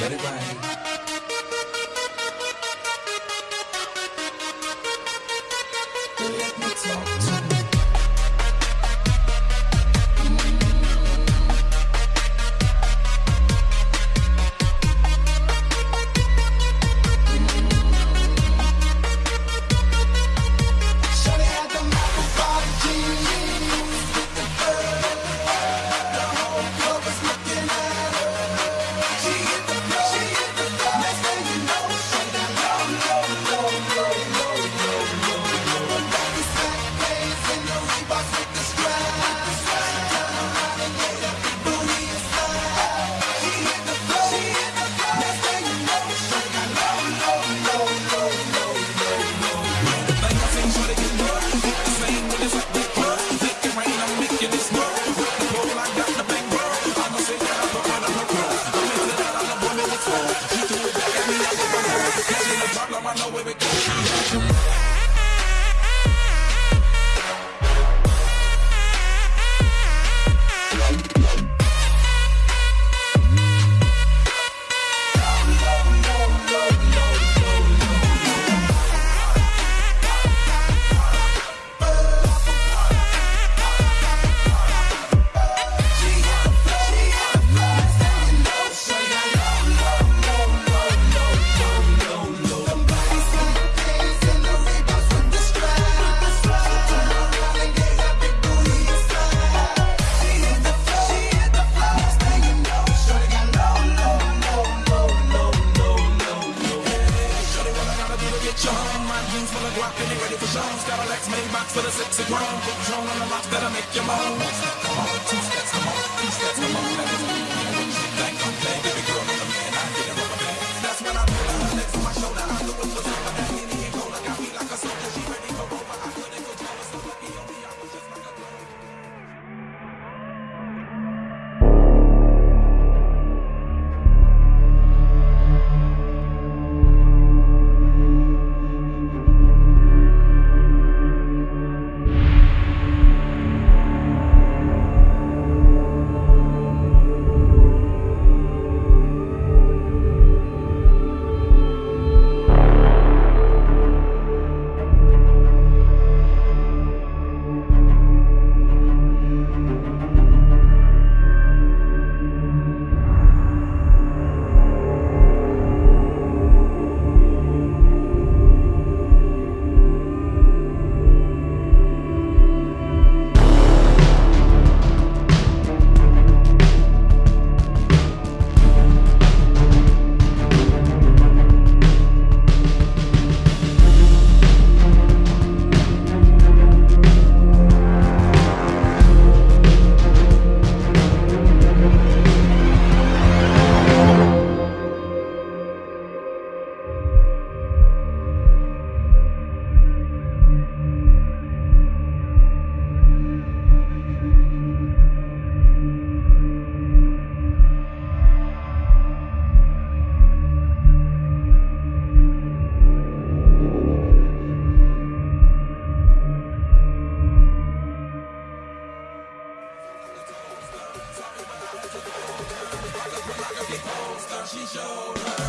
Let it rain. Jones got a Lex Maybach with a sexy grown. On the rocks better make your move. Come on, two steps, come on, three steps, come on. she showed her.